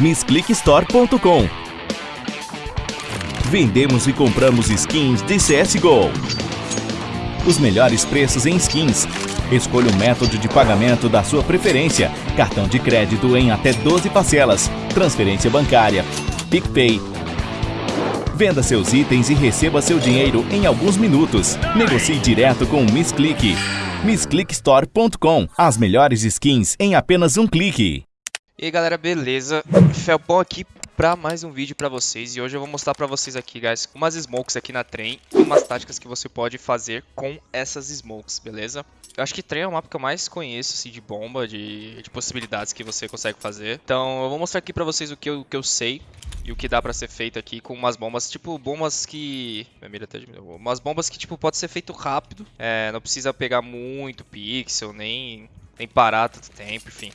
MissClickStore.com Vendemos e compramos skins de CSGO. Os melhores preços em skins. Escolha o método de pagamento da sua preferência. Cartão de crédito em até 12 parcelas. Transferência bancária. PicPay. Venda seus itens e receba seu dinheiro em alguns minutos. Negocie direto com o MissClick. MissClickStore.com As melhores skins em apenas um clique. E aí galera, beleza? Felpão aqui pra mais um vídeo pra vocês e hoje eu vou mostrar pra vocês aqui, guys, umas smokes aqui na trem e umas táticas que você pode fazer com essas smokes, beleza? Eu acho que trem é o mapa que eu mais conheço, assim, de bomba, de, de possibilidades que você consegue fazer. Então eu vou mostrar aqui pra vocês o que eu, o que eu sei e o que dá pra ser feito aqui com umas bombas, tipo, bombas que... Minha mira até diminuiu. Umas bombas que, tipo, pode ser feito rápido, é, não precisa pegar muito pixel, nem, nem parar tanto tempo, enfim.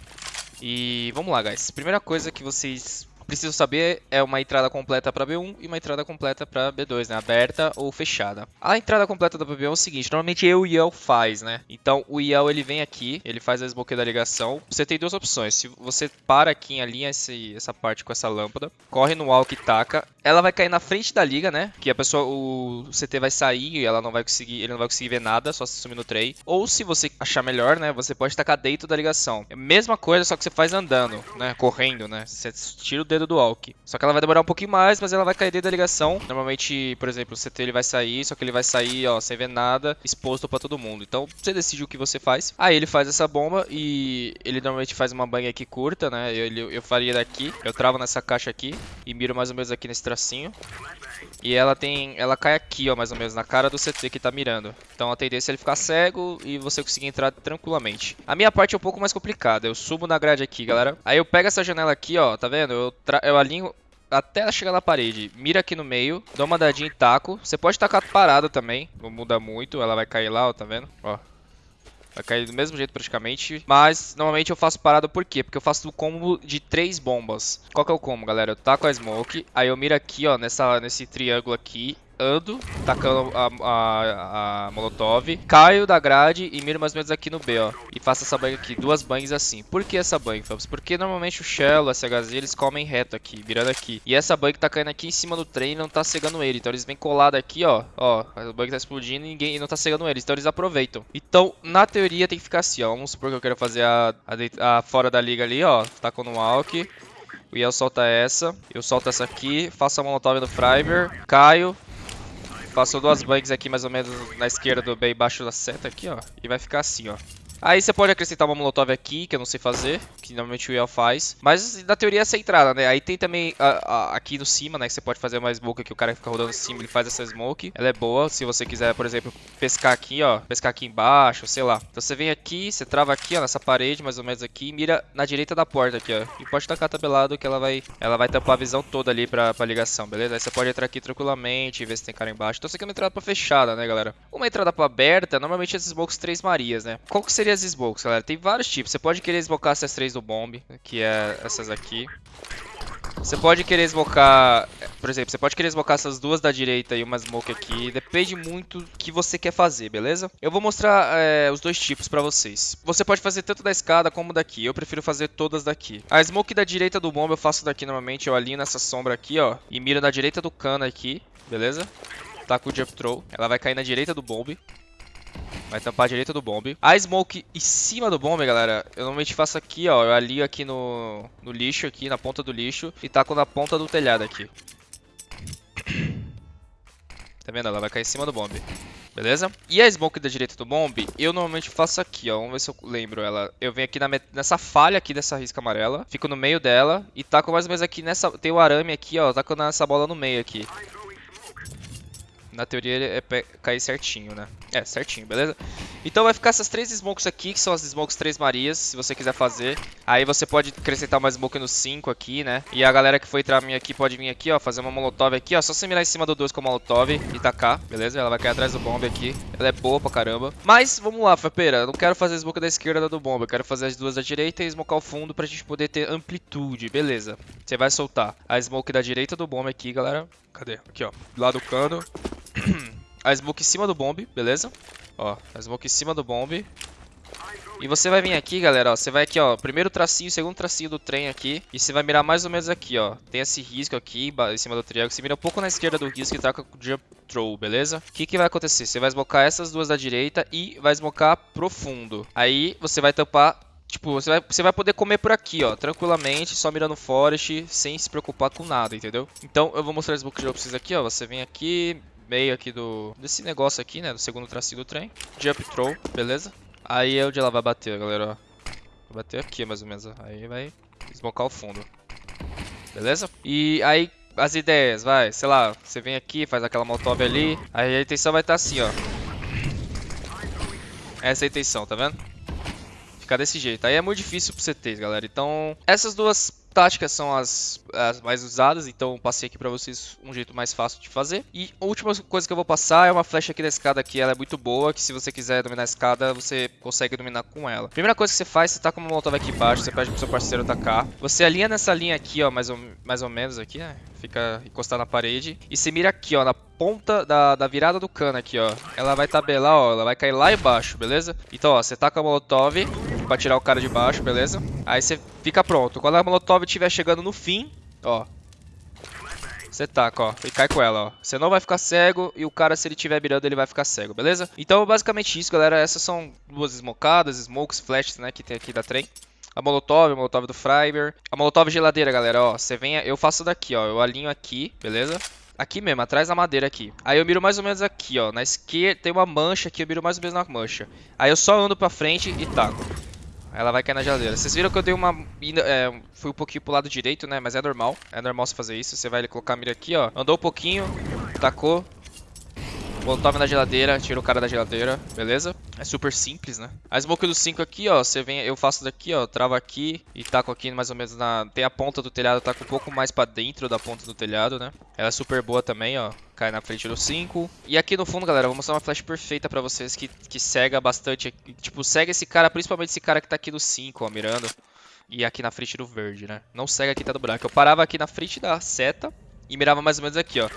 E vamos lá, guys. Primeira coisa que vocês precisam saber é uma entrada completa para B1 e uma entrada completa para B2, né? Aberta ou fechada. A entrada completa da B1 é o seguinte, normalmente eu e o Yel faz, né? Então o Yel ele vem aqui, ele faz a smoke da ligação. Você tem duas opções. Se você para aqui em alinha esse, essa parte com essa lâmpada, corre no wall que taca, ela vai cair na frente da liga, né? Que a pessoa, o CT vai sair e ela não vai conseguir, ele não vai conseguir ver nada, só se sumir no tray. Ou se você achar melhor, né? Você pode tacar dentro da ligação. É mesma coisa, só que você faz andando, né? Correndo, né? Você tira o dedo do walk. Só que ela vai demorar um pouquinho mais, mas ela vai cair dentro da ligação. Normalmente, por exemplo, o CT ele vai sair, só que ele vai sair, ó, sem ver nada, exposto pra todo mundo. Então, você decide o que você faz. Aí ele faz essa bomba e ele normalmente faz uma bang aqui curta, né? Eu, eu, eu faria daqui, eu travo nessa caixa aqui e miro mais ou menos aqui nesse tracinho. E ela tem, ela cai aqui, ó, mais ou menos, na cara do CT que tá mirando. Então a tendência é ele ficar cego e você conseguir entrar tranquilamente. A minha parte é um pouco mais complicada. Eu subo na grade aqui, galera. Aí eu pego essa janela aqui, ó, tá vendo? Eu, eu alinho até chegar na parede. Mira aqui no meio, dá uma dadinha e taco. Você pode tacar parada também, não muda muito. Ela vai cair lá, ó, tá vendo? Ó, Vai cair do mesmo jeito praticamente. Mas normalmente eu faço parada por quê? Porque eu faço o combo de três bombas. Qual que é o combo, galera? Eu taco a smoke, aí eu miro aqui, ó, nessa, nesse triângulo aqui ando, tacando a, a, a, molotov, caio da grade e miro mais ou menos aqui no B, ó. E faço essa bang aqui, duas bangs assim. Por que essa bang, Fabs? Porque normalmente o Shell, o SHZ, eles comem reto aqui, virando aqui. E essa bang tá caindo aqui em cima do trem e não tá cegando ele. Então eles vêm colado aqui, ó. Ó, a bang tá explodindo e ninguém e não tá cegando eles. Então eles aproveitam. Então, na teoria tem que ficar assim, ó. Vamos supor que eu quero fazer a, a, a fora da liga ali, ó. Taco no walk. O Yel solta essa, eu solto essa aqui, faço a molotov no Freiber, caio, Passou duas bangs aqui mais ou menos na esquerda do bem embaixo da seta aqui, ó. E vai ficar assim, ó. Aí você pode acrescentar uma molotov aqui, que eu não sei fazer, que normalmente o Yel faz. Mas na teoria é essa entrada, né? Aí tem também a, a, aqui no cima, né? Que você pode fazer uma smoke que o cara fica rodando em cima, ele faz essa smoke. Ela é boa, se você quiser, por exemplo, pescar aqui, ó. Pescar aqui embaixo, sei lá. Então você vem aqui, você trava aqui, ó, nessa parede, mais ou menos aqui, e mira na direita da porta aqui, ó. E pode tacar tabelado que ela vai, ela vai tampar a visão toda ali pra, pra ligação, beleza? Aí você pode entrar aqui tranquilamente, ver se tem cara embaixo. Então você quer uma entrada pra fechada, né, galera? Uma entrada pra aberta, normalmente as smokes três marias, né? Qual que seria as smokes, galera? tem vários tipos. Você pode querer esmocar essas três do bomb, que é essas aqui. Você pode querer esmocar, por exemplo, você pode querer esmocar essas duas da direita e uma smoke aqui. Depende muito do que você quer fazer, beleza? Eu vou mostrar é, os dois tipos pra vocês. Você pode fazer tanto da escada como daqui. Eu prefiro fazer todas daqui. A smoke da direita do bomb eu faço daqui normalmente. Eu alinho nessa sombra aqui, ó. E miro na direita do cano aqui, beleza? Tá com o jump throw. Ela vai cair na direita do bomb. Vai tampar a direita do bomb. A smoke em cima do bomb, galera, eu normalmente faço aqui, ó. Eu alio aqui no, no lixo, aqui na ponta do lixo. E taco na ponta do telhado aqui. Tá vendo? Ela vai cair em cima do bomb. Beleza? E a smoke da direita do bomb, eu normalmente faço aqui, ó. Vamos ver se eu lembro ela. Eu venho aqui na nessa falha aqui dessa risca amarela. Fico no meio dela. E taco mais ou menos aqui nessa... Tem o arame aqui, ó. Taco nessa bola no meio aqui. Na teoria ele é cair certinho, né? É, certinho, beleza? Então vai ficar essas três smokes aqui, que são as smokes três marias, se você quiser fazer. Aí você pode acrescentar uma smoke no 5 aqui, né? E a galera que for entrar minha aqui pode vir aqui, ó, fazer uma molotov aqui, ó. Só você mirar em cima do 2 com a molotov e tacar, beleza? Ela vai cair atrás do bomb aqui. Ela é boa pra caramba. Mas, vamos lá, Fapeira. Não quero fazer a smoke da esquerda do bomb. Eu quero fazer as duas da direita e smocar o fundo pra gente poder ter amplitude, beleza? Você vai soltar a smoke da direita do bomb aqui, galera. Cadê? Aqui, ó. Lado do cano. a smoke em cima do bomb, beleza? Ó, a smoke em cima do bomb. E você vai vir aqui, galera, ó, você vai aqui, ó, primeiro tracinho, segundo tracinho do trem aqui, e você vai mirar mais ou menos aqui, ó. Tem esse risco aqui, em cima do triângulo, você mira um pouco na esquerda do risco e taca o jump throw, beleza? O que que vai acontecer? Você vai smocar essas duas da direita e vai smocar profundo. Aí você vai tampar Tipo, você vai, você vai poder comer por aqui, ó, tranquilamente, só mirando forest, sem se preocupar com nada, entendeu? Então, eu vou mostrar as books de vocês aqui, ó. Você vem aqui, meio aqui do... Desse negócio aqui, né, do segundo tracinho do trem. Jump throw, beleza? Aí é onde ela vai bater, galera, ó. Vai bater aqui, mais ou menos. Aí vai esmocar o fundo. Beleza? E aí, as ideias, vai, sei lá, você vem aqui, faz aquela molotov ali. Aí a intenção vai estar assim, ó. Essa é a intenção, tá vendo? ficar desse jeito. Aí é muito difícil pro CT, galera. Então, essas duas táticas são as, as mais usadas, então passei aqui pra vocês um jeito mais fácil de fazer. E a última coisa que eu vou passar é uma flecha aqui da escada aqui, ela é muito boa, que se você quiser dominar a escada, você consegue dominar com ela. Primeira coisa que você faz, você tá com uma molotov aqui embaixo, você pede pro seu parceiro atacar. Você alinha nessa linha aqui, ó, mais ou, mais ou menos aqui, né? Fica encostado na parede. E você mira aqui, ó, na ponta da, da virada do cano aqui, ó. Ela vai tabelar, ó, ela vai cair lá embaixo, beleza? Então, ó, você tá com a molotov pra tirar o cara de baixo, beleza? Aí você fica pronto. Quando a molotov estiver chegando no fim, ó, você taca, ó, e cai com ela, ó. Você não vai ficar cego e o cara, se ele estiver mirando, ele vai ficar cego, beleza? Então, basicamente isso, galera. Essas são duas smokadas, smokes, flashes, né, que tem aqui da trem. A molotov, a molotov do Freiber. A molotov geladeira, galera, ó. Você vem, eu faço daqui, ó. Eu alinho aqui, beleza? Aqui mesmo, atrás da madeira aqui. Aí eu miro mais ou menos aqui, ó. Na esquerda tem uma mancha aqui, eu miro mais ou menos na mancha. Aí eu só ando pra frente e taco. Ela vai cair na geladeira. Vocês viram que eu dei uma... É, fui um pouquinho pro lado direito, né? Mas é normal. É normal você fazer isso. Você vai colocar a mira aqui, ó. Andou um pouquinho, tacou. Molotov na geladeira, tira o cara da geladeira, beleza? É super simples, né? A smoke do 5 aqui, ó, você vem, eu faço daqui, ó, trava aqui e taco aqui mais ou menos na... Tem a ponta do telhado, taco um pouco mais pra dentro da ponta do telhado, né? Ela é super boa também, ó, cai na frente do 5. E aqui no fundo, galera, eu vou mostrar uma flash perfeita pra vocês que, que cega bastante, tipo, cega esse cara, principalmente esse cara que tá aqui no 5, ó, mirando. E aqui na frente do verde, né? Não cega aqui tá do branco. Eu parava aqui na frente da seta e mirava mais ou menos aqui, ó.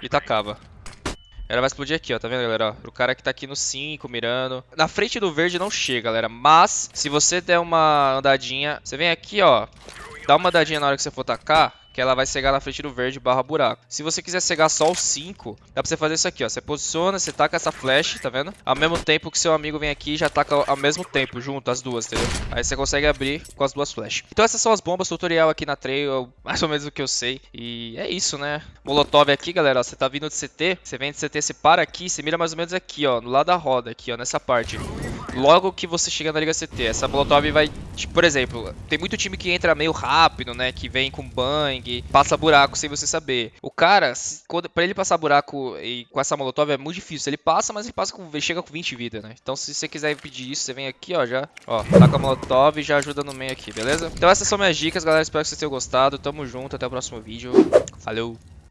E tacava. Ela vai explodir aqui, ó, tá vendo, galera? Ó, o cara que tá aqui no 5, mirando. Na frente do verde não chega, galera. Mas, se você der uma andadinha... Você vem aqui, ó. Dá uma andadinha na hora que você for tacar que ela vai cegar na frente do verde barra buraco. Se você quiser cegar só o 5, dá pra você fazer isso aqui, ó. Você posiciona, você taca essa flash, tá vendo? Ao mesmo tempo que seu amigo vem aqui já taca ao mesmo tempo, junto, as duas, entendeu? Aí você consegue abrir com as duas flash. Então essas são as bombas, tutorial aqui na trail, mais ou menos o que eu sei. E é isso, né? Molotov aqui, galera, ó, você tá vindo de CT, você vem de CT, você para aqui, você mira mais ou menos aqui, ó, no lado da roda, aqui, ó, nessa parte logo que você chega na Liga CT. Essa Molotov vai, tipo, por exemplo, tem muito time que entra meio rápido, né? Que vem com bang, passa buraco sem você saber. O cara, quando, pra ele passar buraco e, com essa Molotov é muito difícil. Ele passa, mas ele passa com, ele chega com 20 vida, né? Então se você quiser pedir isso, você vem aqui, ó, já, ó, tá com a Molotov e já ajuda no meio aqui, beleza? Então essas são minhas dicas, galera. Espero que vocês tenham gostado. Tamo junto, até o próximo vídeo. Falou!